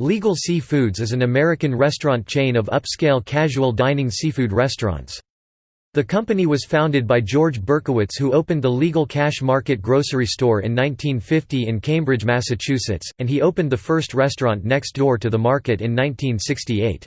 Legal Sea Foods is an American restaurant chain of upscale casual dining seafood restaurants. The company was founded by George Berkowitz who opened the Legal Cash Market grocery store in 1950 in Cambridge, Massachusetts, and he opened the first restaurant next door to the market in 1968.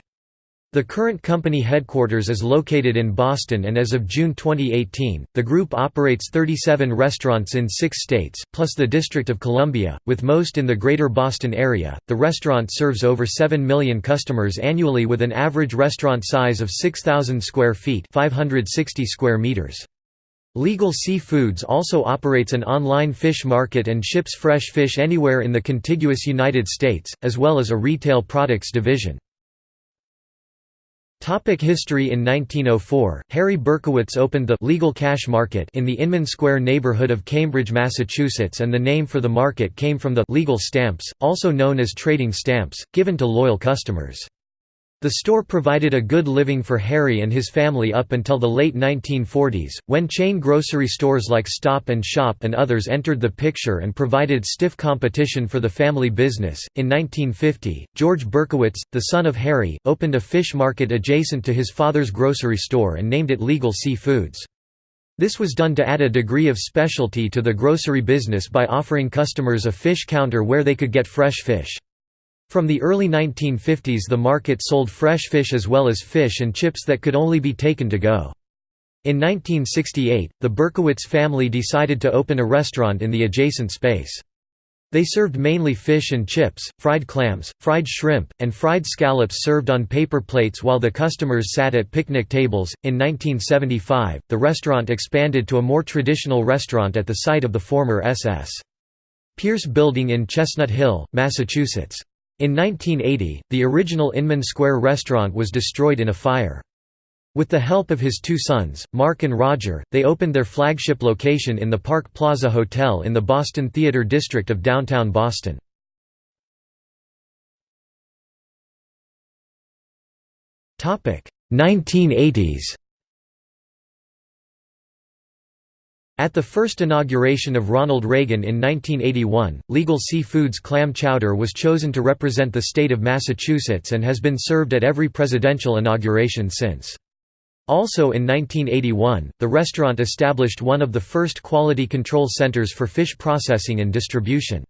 The current company headquarters is located in Boston and as of June 2018, the group operates 37 restaurants in six states, plus the District of Columbia, with most in the greater Boston area. The restaurant serves over 7 million customers annually with an average restaurant size of 6,000 square feet 560 square meters. Legal Sea Foods also operates an online fish market and ships fresh fish anywhere in the contiguous United States, as well as a retail products division. Topic history In 1904, Harry Berkowitz opened the «legal cash market» in the Inman Square neighborhood of Cambridge, Massachusetts and the name for the market came from the «legal stamps», also known as trading stamps, given to loyal customers. The store provided a good living for Harry and his family up until the late 1940s, when chain grocery stores like Stop and Shop and others entered the picture and provided stiff competition for the family business. In 1950, George Berkowitz, the son of Harry, opened a fish market adjacent to his father's grocery store and named it Legal Sea Foods. This was done to add a degree of specialty to the grocery business by offering customers a fish counter where they could get fresh fish. From the early 1950s the market sold fresh fish as well as fish and chips that could only be taken to go. In 1968, the Berkowitz family decided to open a restaurant in the adjacent space. They served mainly fish and chips, fried clams, fried shrimp, and fried scallops served on paper plates while the customers sat at picnic tables. In 1975, the restaurant expanded to a more traditional restaurant at the site of the former SS. Pierce Building in Chestnut Hill, Massachusetts. In 1980, the original Inman Square restaurant was destroyed in a fire. With the help of his two sons, Mark and Roger, they opened their flagship location in the Park Plaza Hotel in the Boston Theater District of downtown Boston. Topic: 1980s. At the first inauguration of Ronald Reagan in 1981, Legal Sea Foods clam chowder was chosen to represent the state of Massachusetts and has been served at every presidential inauguration since. Also in 1981, the restaurant established one of the first quality control centers for fish processing and distribution.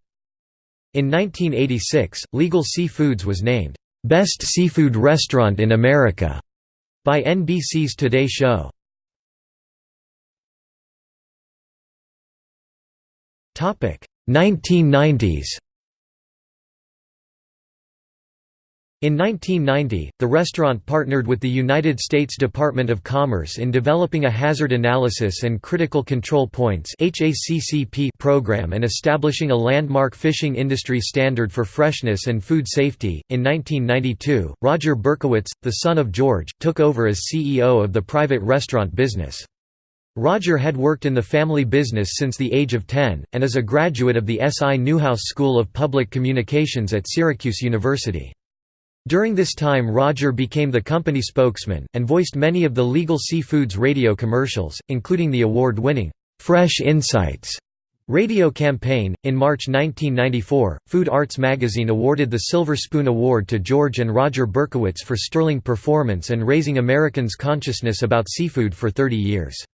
In 1986, Legal Sea Foods was named, "'Best Seafood Restaurant in America' by NBC's Today Show. 1990s In 1990, the restaurant partnered with the United States Department of Commerce in developing a Hazard Analysis and Critical Control Points program and establishing a landmark fishing industry standard for freshness and food safety. In 1992, Roger Berkowitz, the son of George, took over as CEO of the private restaurant business. Roger had worked in the family business since the age of 10, and is a graduate of the S. I. Newhouse School of Public Communications at Syracuse University. During this time Roger became the company spokesman, and voiced many of the Legal seafoods radio commercials, including the award-winning, "'Fresh Insights' radio campaign. In March 1994, Food Arts magazine awarded the Silver Spoon Award to George and Roger Berkowitz for sterling performance and raising Americans' consciousness about seafood for 30 years.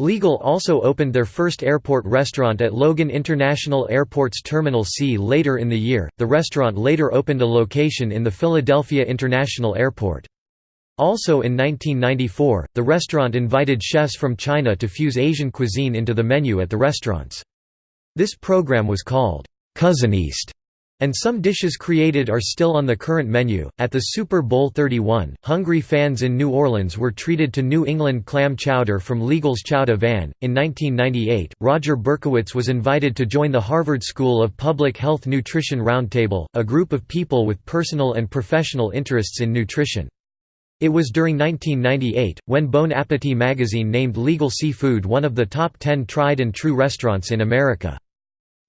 Legal also opened their first airport restaurant at Logan International Airport's Terminal C later in the year. The restaurant later opened a location in the Philadelphia International Airport. Also in 1994, the restaurant invited chefs from China to fuse Asian cuisine into the menu at the restaurants. This program was called Cousin East and some dishes created are still on the current menu. At the Super Bowl 31, hungry fans in New Orleans were treated to New England clam chowder from Legal's Chowda Van. In 1998, Roger Berkowitz was invited to join the Harvard School of Public Health Nutrition Roundtable, a group of people with personal and professional interests in nutrition. It was during 1998, when Bon Appetit magazine named Legal Seafood one of the top 10 tried and true restaurants in America.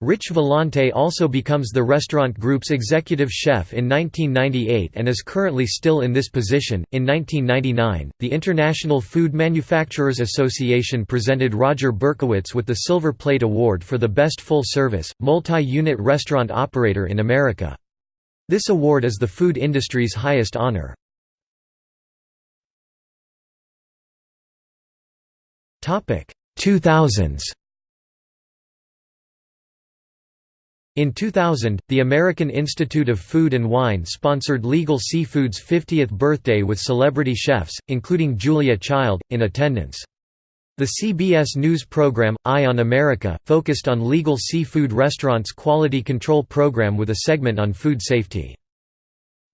Rich Vellante also becomes the restaurant group's executive chef in 1998 and is currently still in this position. In 1999, the International Food Manufacturers Association presented Roger Berkowitz with the Silver Plate Award for the best full service, multi unit restaurant operator in America. This award is the food industry's highest honor. Topic 2000s. In 2000, the American Institute of Food and Wine sponsored Legal Seafood's 50th birthday with celebrity chefs, including Julia Child, in attendance. The CBS News program, Eye on America, focused on legal seafood restaurants' quality control program with a segment on food safety.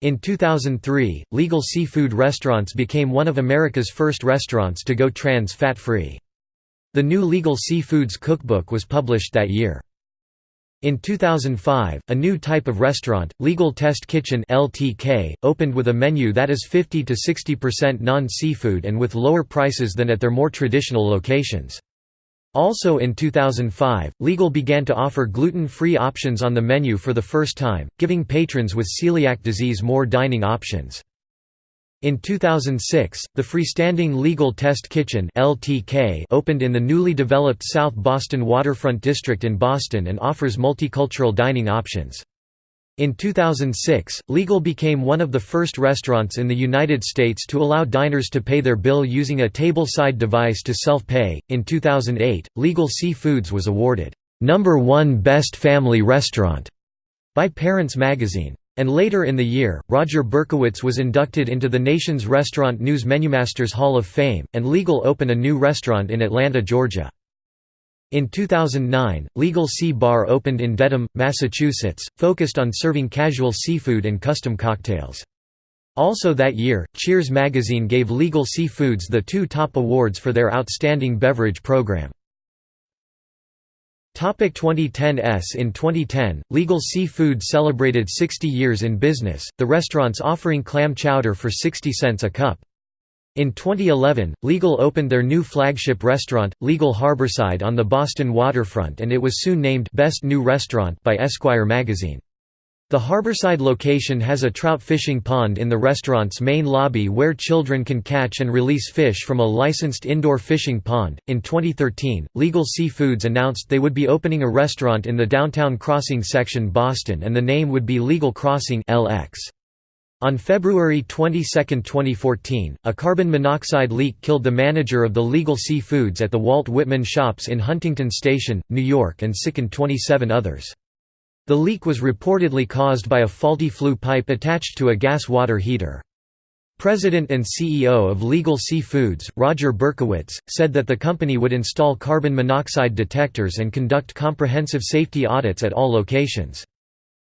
In 2003, Legal Seafood Restaurants became one of America's first restaurants to go trans fat-free. The new Legal Seafoods cookbook was published that year. In 2005, a new type of restaurant, Legal Test Kitchen (LTK), opened with a menu that is 50 to 60% non-seafood and with lower prices than at their more traditional locations. Also in 2005, Legal began to offer gluten-free options on the menu for the first time, giving patrons with celiac disease more dining options. In 2006, the freestanding Legal Test Kitchen (LTK) opened in the newly developed South Boston Waterfront District in Boston and offers multicultural dining options. In 2006, Legal became one of the first restaurants in the United States to allow diners to pay their bill using a tableside device to self-pay. In 2008, Legal Seafoods was awarded number 1 best family restaurant by Parents magazine. And later in the year, Roger Berkowitz was inducted into the nation's Restaurant News Menumasters Hall of Fame, and Legal opened a new restaurant in Atlanta, Georgia. In 2009, Legal Sea Bar opened in Dedham, Massachusetts, focused on serving casual seafood and custom cocktails. Also that year, Cheers magazine gave Legal Seafoods the two top awards for their outstanding beverage program. 2010s In 2010, Legal Seafood celebrated 60 years in business, the restaurants offering clam chowder for 60 cents a cup. In 2011, Legal opened their new flagship restaurant, Legal Harborside on the Boston waterfront and it was soon named Best New Restaurant by Esquire magazine. The Harborside location has a trout fishing pond in the restaurant's main lobby where children can catch and release fish from a licensed indoor fishing pond. In 2013, Legal Seafoods announced they would be opening a restaurant in the downtown Crossing section Boston and the name would be Legal Crossing LX. On February 22, 2014, a carbon monoxide leak killed the manager of the Legal Seafoods at the Walt Whitman Shops in Huntington Station, New York and sickened 27 others. The leak was reportedly caused by a faulty flue pipe attached to a gas water heater. President and CEO of Legal Seafoods, Roger Berkowitz, said that the company would install carbon monoxide detectors and conduct comprehensive safety audits at all locations.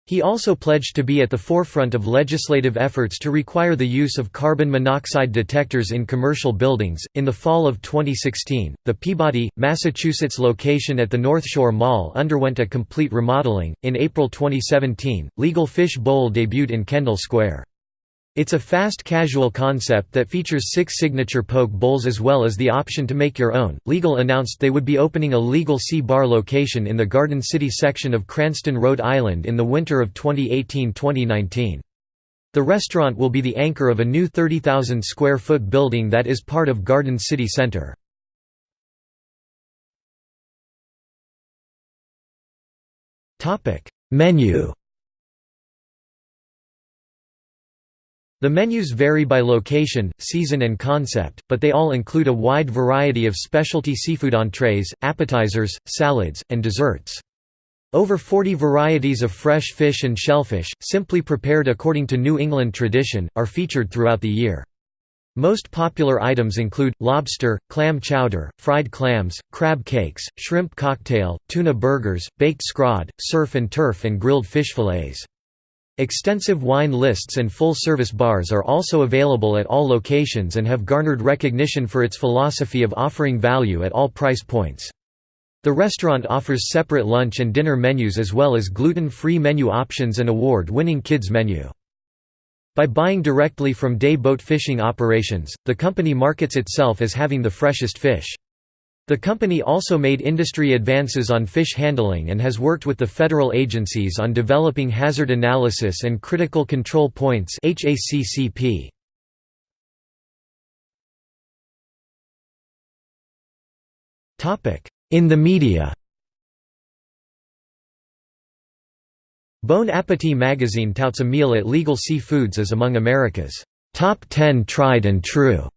He also pledged to be at the forefront of legislative efforts to require the use of carbon monoxide detectors in commercial buildings. In the fall of 2016, the Peabody, Massachusetts location at the North Shore Mall underwent a complete remodeling. In April 2017, Legal Fish Bowl debuted in Kendall Square. It's a fast casual concept that features six signature poke bowls as well as the option to make your own. Legal announced they would be opening a Legal Sea Bar location in the Garden City section of Cranston, Rhode Island in the winter of 2018-2019. The restaurant will be the anchor of a new 30,000 square foot building that is part of Garden City Center. Menu The menus vary by location, season and concept, but they all include a wide variety of specialty seafood entrees, appetizers, salads, and desserts. Over 40 varieties of fresh fish and shellfish, simply prepared according to New England tradition, are featured throughout the year. Most popular items include, lobster, clam chowder, fried clams, crab cakes, shrimp cocktail, tuna burgers, baked scrod, surf and turf and grilled fish fillets. Extensive wine lists and full-service bars are also available at all locations and have garnered recognition for its philosophy of offering value at all price points. The restaurant offers separate lunch and dinner menus as well as gluten-free menu options and award-winning kids menu. By buying directly from day boat fishing operations, the company markets itself as having the freshest fish. The company also made industry advances on fish handling and has worked with the federal agencies on developing hazard analysis and critical control points HACCP. In the media Bon Appetit magazine touts a meal at Legal Sea Foods as among America's top 10 tried and true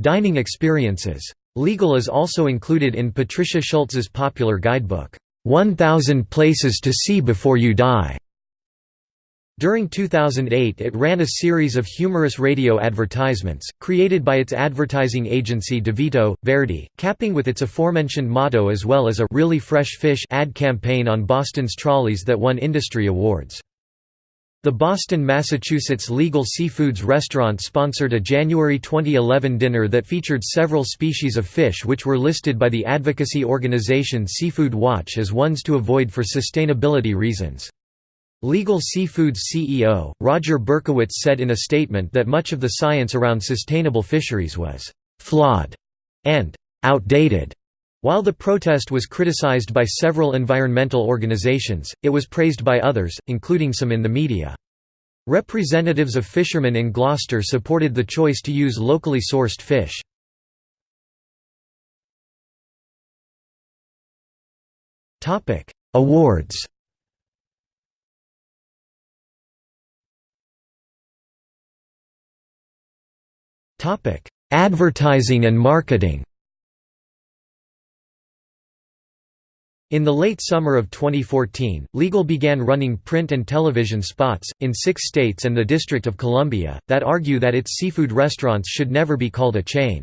dining experiences. Legal is also included in Patricia Schultz's popular guidebook, 1000 Places to See Before You Die. During 2008 it ran a series of humorous radio advertisements, created by its advertising agency DeVito, Verdi, capping with its aforementioned motto as well as a «Really Fresh Fish» ad campaign on Boston's trolleys that won industry awards. The Boston, Massachusetts Legal Seafoods restaurant sponsored a January 2011 dinner that featured several species of fish which were listed by the advocacy organization Seafood Watch as ones to avoid for sustainability reasons. Legal Seafoods CEO, Roger Berkowitz said in a statement that much of the science around sustainable fisheries was «flawed» and «outdated». While the protest was criticized by several environmental organizations, it was praised by others, including some in the media. Representatives of fishermen in Gloucester supported the choice to use locally sourced fish. Awards Advertising and marketing In the late summer of 2014, Legal began running print and television spots, in six states and the District of Columbia, that argue that its seafood restaurants should never be called a chain.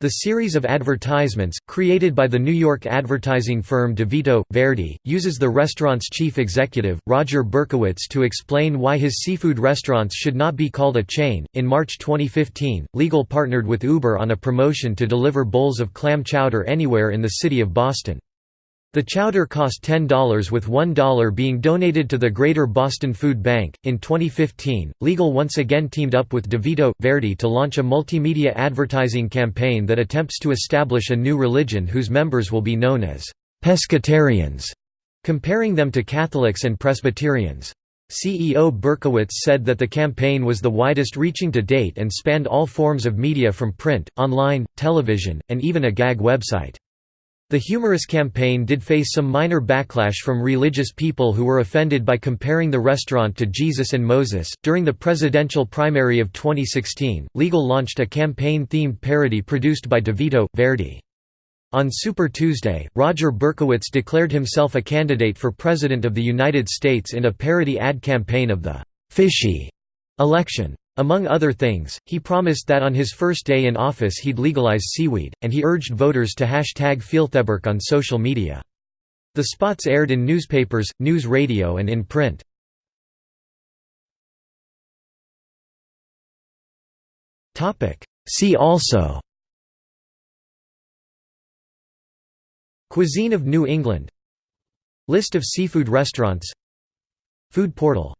The series of advertisements, created by the New York advertising firm DeVito, Verdi, uses the restaurant's chief executive, Roger Berkowitz to explain why his seafood restaurants should not be called a chain. In March 2015, Legal partnered with Uber on a promotion to deliver bowls of clam chowder anywhere in the city of Boston. The chowder cost $10 with $1 being donated to the Greater Boston Food Bank. In 2015, Legal once again teamed up with DeVito Verdi to launch a multimedia advertising campaign that attempts to establish a new religion whose members will be known as pescatarians, comparing them to Catholics and Presbyterians. CEO Berkowitz said that the campaign was the widest reaching to date and spanned all forms of media from print, online, television, and even a gag website. The humorous campaign did face some minor backlash from religious people who were offended by comparing the restaurant to Jesus and Moses. During the presidential primary of 2016, Legal launched a campaign themed parody produced by DeVito Verdi. On Super Tuesday, Roger Berkowitz declared himself a candidate for President of the United States in a parody ad campaign of the Fishy election. Among other things, he promised that on his first day in office he'd legalize seaweed, and he urged voters to hashtag Feeltheberk on social media. The spots aired in newspapers, news radio and in print. See also Cuisine of New England List of seafood restaurants Food portal